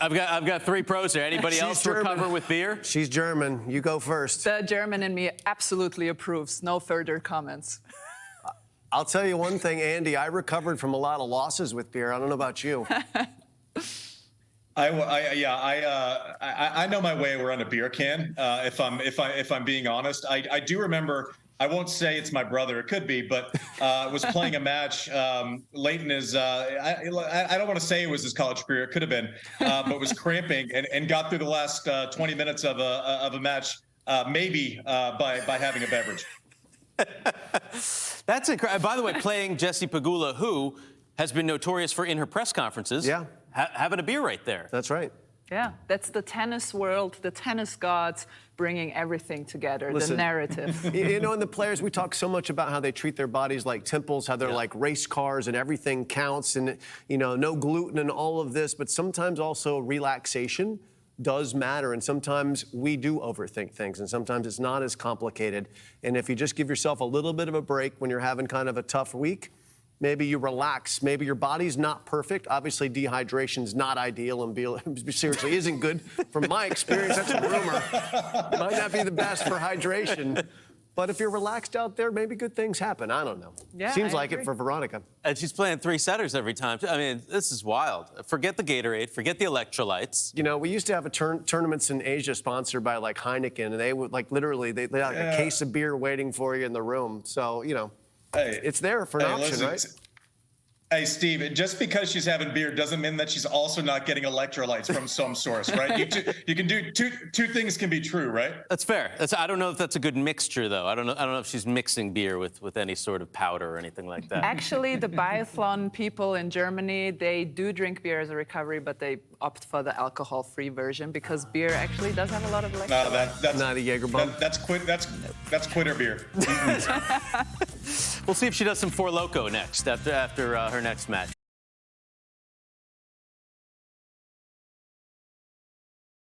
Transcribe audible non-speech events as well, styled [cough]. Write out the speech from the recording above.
I've got I've got three pros here. Anybody She's else German. recover with beer? She's German. You go first. The German in me absolutely approves. No further comments. [laughs] I'll tell you one thing, Andy. I recovered from a lot of losses with beer. I don't know about you. [laughs] I, I yeah I, uh, I I know my way around a beer can. Uh, if I'm if I if I'm being honest, I, I do remember. I won't say it's my brother. It could be, but uh, was playing a match um, late in his. Uh, I, I don't want to say it was his college career. It could have been, uh, but was cramping and, and got through the last uh, 20 minutes of a of a match, uh, maybe uh, by by having a beverage. That's incredible. By the way, playing Jesse Pegula, who has been notorious for in her press conferences, Yeah. ha- having a beer right there. That's right. Yeah, that's the tennis world, the tennis gods bringing everything together, Listen. the narrative. [laughs] You, you know, and the players, we talk so much about how they treat their bodies like temples, how they're Yeah. like race cars and everything counts and, you know, no gluten and all of this. But sometimes also relaxation does matter. And sometimes we do overthink things. And sometimes it's not as complicated. And if you just give yourself a little bit of a break when you're having kind of a tough week, Maybe you relax. Maybe your body's not perfect. Obviously, dehydration's not ideal and be, [laughs] seriously isn't good. From my experience, that's a rumor. Might not be the best for hydration. But if you're relaxed out there, maybe good things happen. I don't know. Yeah, Seems I like it for Veronica. And she's playing three setters every time. I mean, this is wild. Forget the Gatorade, forget the electrolytes. You know, we used to have a turn, tournaments in Asia sponsored by like Heineken, and they would like literally they, they had like Yeah. a case of beer waiting for you in the room. So you know, Hey, it's there for an hey, option, listen, right? Hey, Steve, just because she's having beer doesn't mean that she's also not getting electrolytes from [laughs] some source, right? You, two, you can do two two things can be true, right? That's fair. That's, I don't know if that's a good mixture, though. I don't know. I don't know if she's mixing beer with, with any sort of powder or anything like that. Actually, the [laughs] biathlon people in Germany, they do drink beer as a recovery, but they opt for the alcohol-free version because beer actually does have a lot of electrolytes. No, that, that's Not a Jaeger bomb. That, that's quit. That's that's quitter beer. [laughs] We'll see if she does some Four Loco next after after uh, her next match.